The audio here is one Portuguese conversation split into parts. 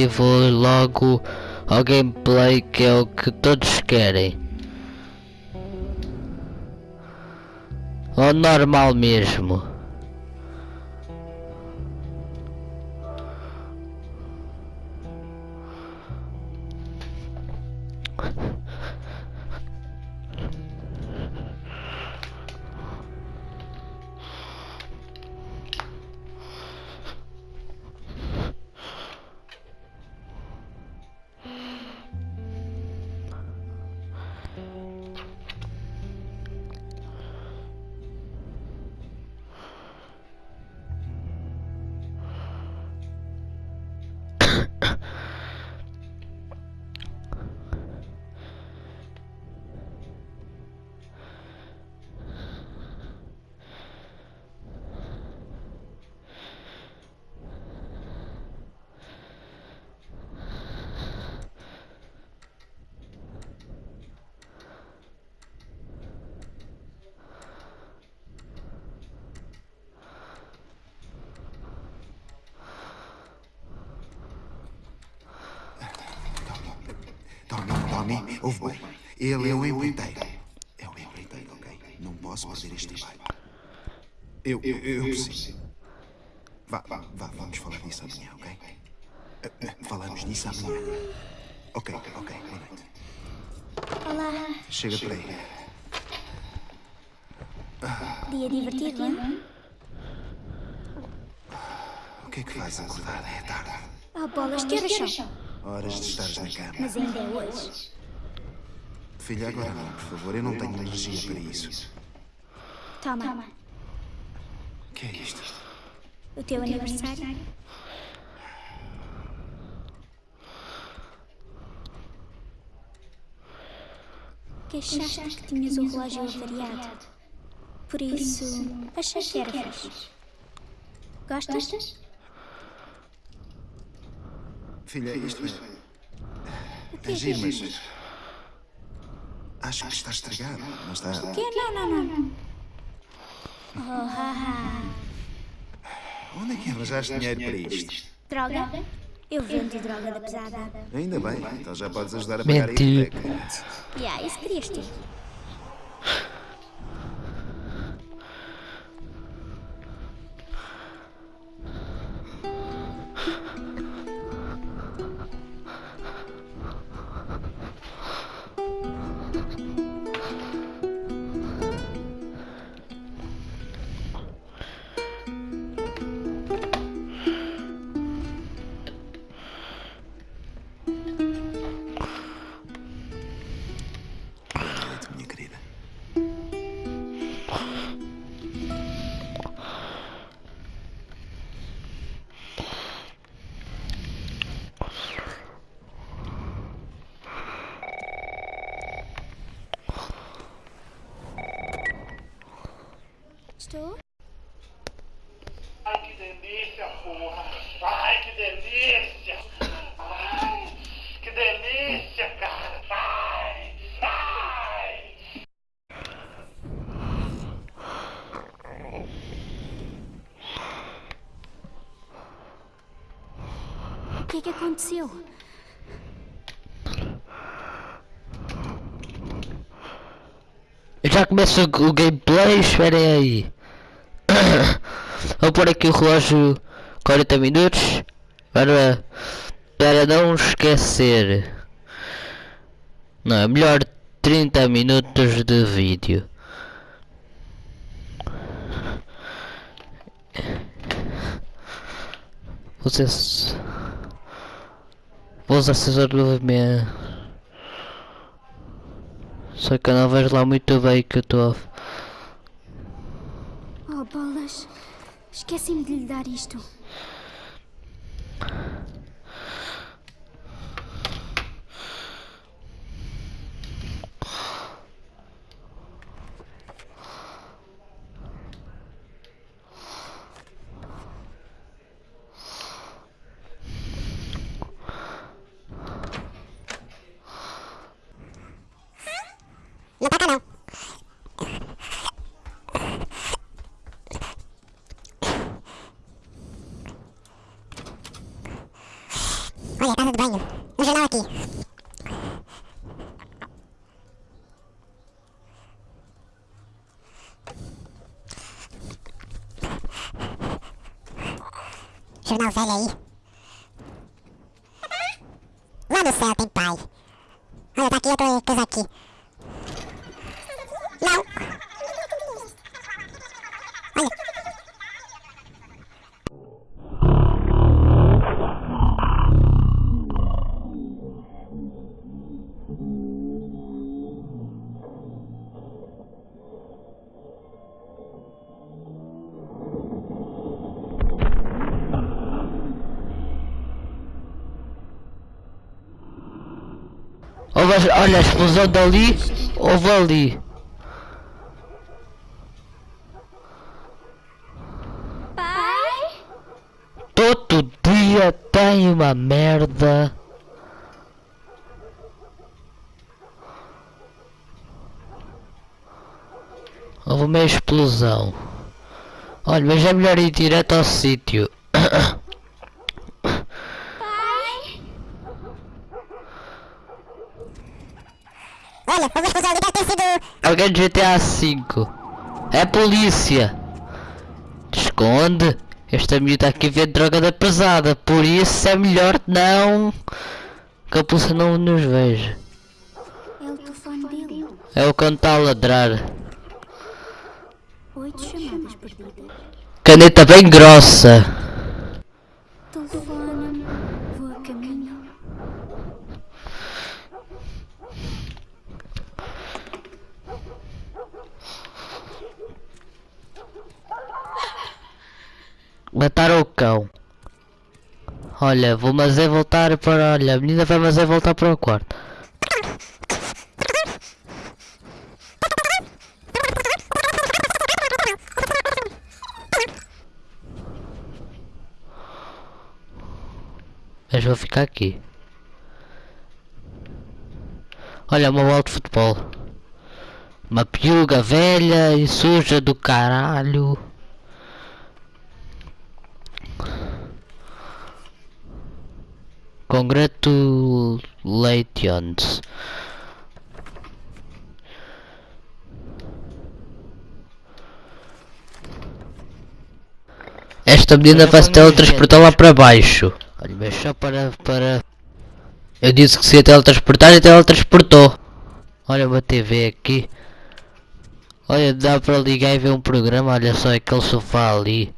e vou logo ao gameplay que é o que todos querem. O normal mesmo. Tony, Tony, ouve bem. Ele é o empreiteiro. É o empreiteiro, ok? Não posso perder este trabalho. Eu, eu, eu preciso. Vá, vá, vá, vamos falar disso amanhã, ok? Eh, eh, Falamos disso amanhã. Ok, ok, boa noite. Olá, Chega por aí. dia divertido, hein? O que é que faz acordar? É tarde. Ah, bolas, que horas são? Horas de estares na cama. Mas ainda é hoje. Filha, agora não, por favor. Eu não tenho energia para isso. Toma, O que é isto? o teu aniversário. Queixaste que tinhas o relógio avariado. Por isso, achei que era fixe. Gostas? Filha, isto é. O que É é giro, mas. Acho que está estragado. Não está. Que? Não, não, não. Oh, haha. Onde é que arranjaste dinheiro para isto? Droga? Eu vendo droga da pesada. Ainda bem, então já podes ajudar a pagar a Mentiu. hipoteca. Yeah, isso querias ter. Que é que aconteceu? Eu já começo o, gameplay, esperem aí. Vou pôr aqui o relógio 40 minutos para, para não esquecer. Não, é melhor 30 minutos de vídeo. Usar, vou usar acessório novamente. Só que eu não vejo lá muito bem que eu estou. Oh, bolas. Esqueci-me de lhe dar isto. Olha, casa de banho. Um jornal aqui. Jornal velho aí. Houve olha a explosão dali, houve ali. Pai? Todo dia tem uma merda. Houve uma explosão. Olha, mas é melhor ir direto ao sítio. Pai? Olha, houve explosão ali, deve ter de GTA V. É polícia. Esconde. Esta miúda aqui vê droga da pesada. Por isso é melhor não. Que a polícia não nos veja. É o dele. É o cão está a ladrar. Oito chamadas perdidas. Caneta bem grossa. Telefone. Vou a caminho. Mataram o cão. Olha, vou mas é voltar para. Olha, a menina vai mas é voltar para o quarto. Mas vou ficar aqui. Olha, uma bola de futebol. Uma piuga velha e suja do caralho. Congratulations. Esta menina vai se teletransportar lá para baixo. Olha, mas só para, para... Eu disse que se ia teletransportar e teletransportou. Olha uma TV aqui. Olha, dá para ligar e ver um programa. Olha só aquele sofá ali.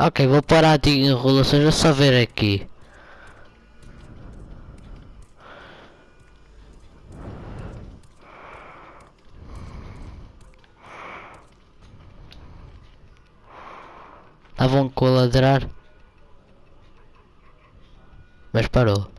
Ok, vou parar de enrolações, é só ver aqui. Estavam a ladrar. Mas parou.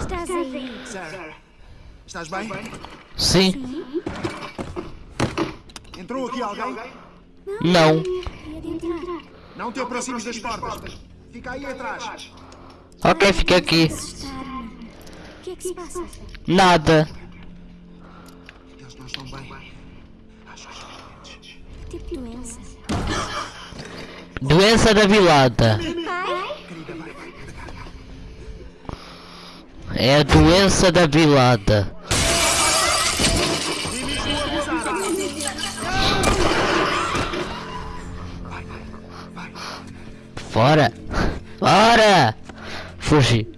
Estás aí? Sarah, estás bem? Sim? Entrou aqui alguém? Não. Não te aproximes das portas. Fica aí atrás. Ok, fica aqui. O que é que se passa? Nada. Eles não estão bem. Acho que estão tipo doença? Doença da vilada. Pai? É a doença da vilada. Fora! Fora! Fugi.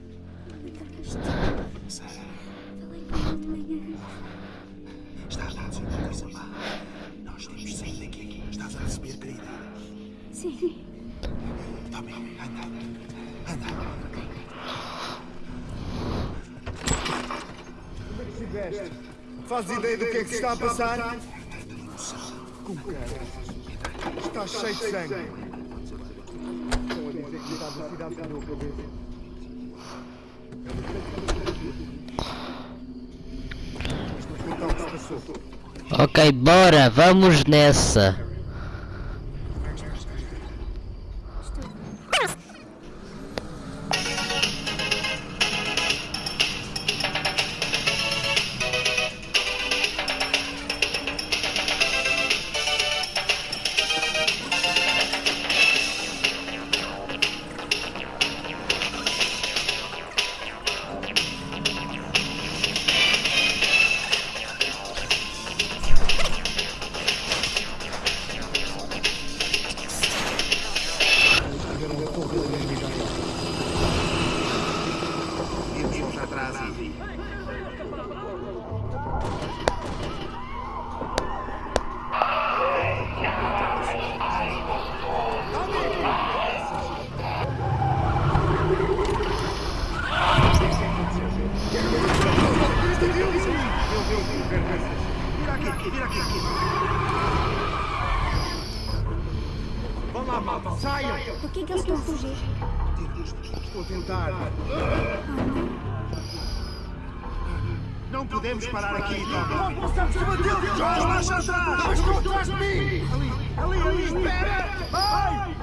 Está passar? Como cara? Está cheio de sangue. Estão a dizer que metade da cidade virou a cabeça. Ok, bora, vamos nessa. Lá, malta, saiam! Por que, que eles estão a fugir? Estou a tentar. Não podemos parar aqui, Tommy. Não possamos combatê-los! Jones, marcha atrás! Mas estão atrás de mim! Ali, ali, espera! Ai!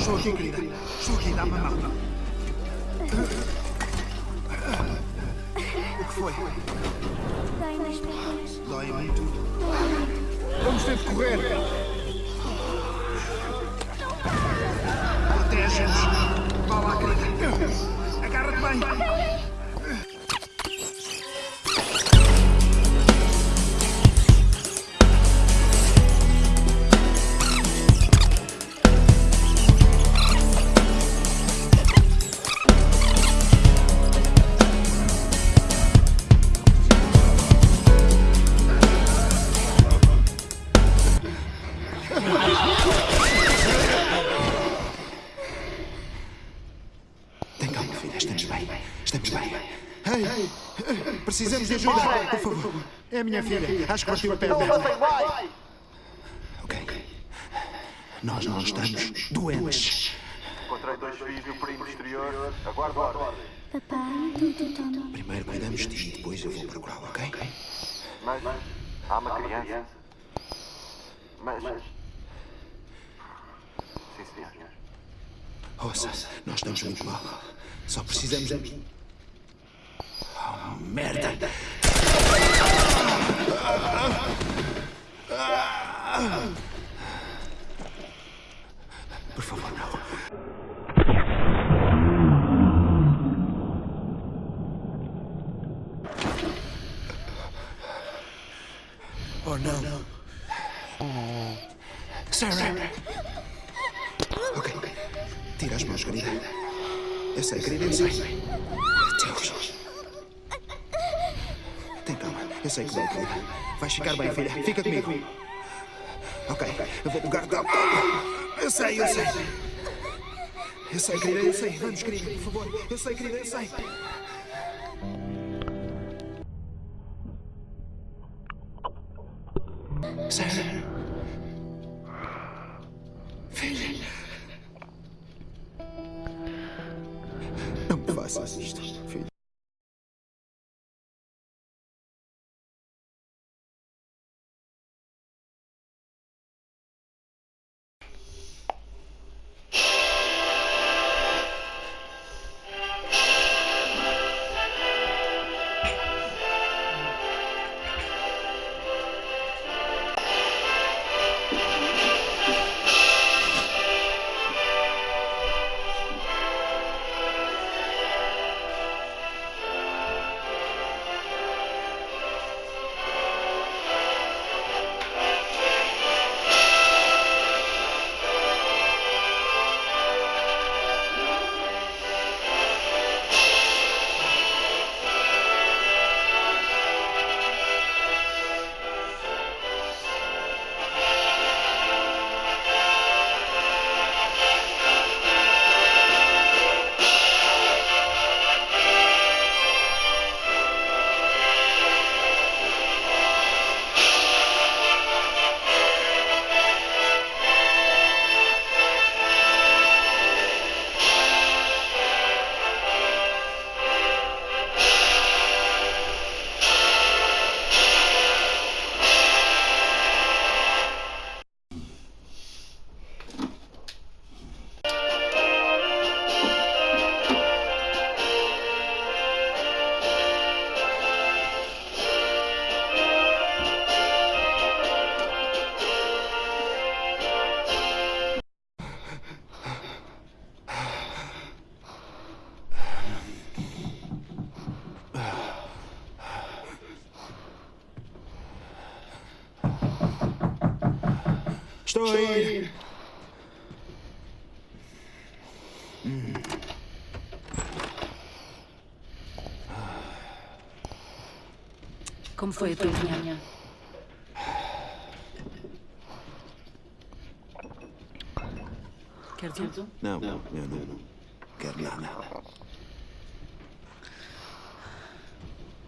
Estou aqui, querida. Estou aqui, dá-me a mão. O que foi? Dói nas pernas. Dói muito. Vamos ter de correr! Protege-nos. Vá lá, querida. Agarra-te bem. Favor. É a minha filha. Acho que partiu a perna. Ok. Nós não estamos doentes. Encontrei dois fios no perímetro exterior. Aguardo a ordem. Papai, tudo. Primeiro cuidamos de ti e depois eu vou procurá-lo, ok? Mas há uma criança. Mas. Sim, senhor. Ouça, nós estamos muito mal. Só precisamos de... Oh, merda! Por favor, não. Oh, não. Sarah! Ok. Tira as mãos, querida. Eu sei, querida, Eu sei que vai, querida. Vais ficar bem, filha. Fica comigo. Ok. Eu vou pegar calma. Eu sei, eu sei. Eu sei, querida, eu sei. Vamos, querida, por favor. Eu sei, querida, eu sei. Sarah. Estou aí. Como foi a tua manhã? Queres um? Não, eu não quero nada.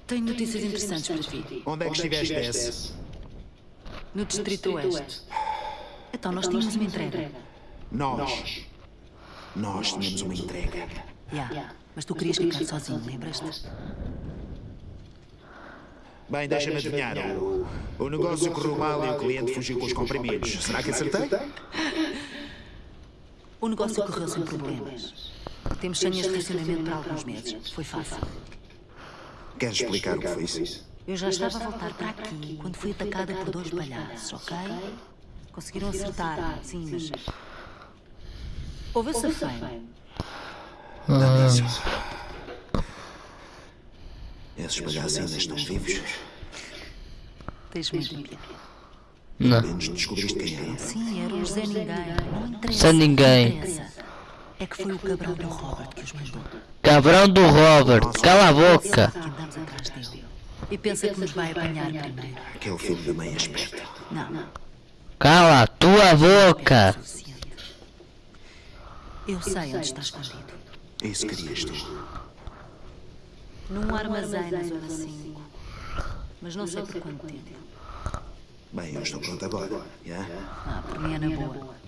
Tenho notícias interessantes para ti. Onde é que estiveste esse? No Distrito Oeste. Então, nós tínhamos uma entrega. Nós. Nós tínhamos uma entrega. Já. Mas tu querias ficar sozinho, lembras-te? Bem, deixa-me adivinhar. O, o negócio correu mal e o cliente fugiu com os comprimidos. Será que acertei? O negócio correu sem problemas. Temos senhas de racionamento para alguns meses. Foi fácil. Queres explicar o que foi isso? Eu já estava a voltar para aqui quando fui atacada por dois palhaços, ok? Conseguiram acertar, sim, mas. Houve essa fame. Esses palhaços ainda estão vivos. Tens muita piada. Não. Menos descobriste quem eram. Sim, era o Zé Ninguém. Não interessa. Zé Ninguém. É que foi o cabrão do Robert que os mandou. Cabrão do Robert, cala a boca. Que. E pensa que nos vai apanhar primeiro. Aquele filho da mãe é esperto. Não, não. Cala a tua boca. Eu sei onde está escondido. Isso querias tu. Num armazém na Zona 5. Mas não sei por quanto tempo. Bem, eu estou pronto agora. Já? Ah, por mim é na boa.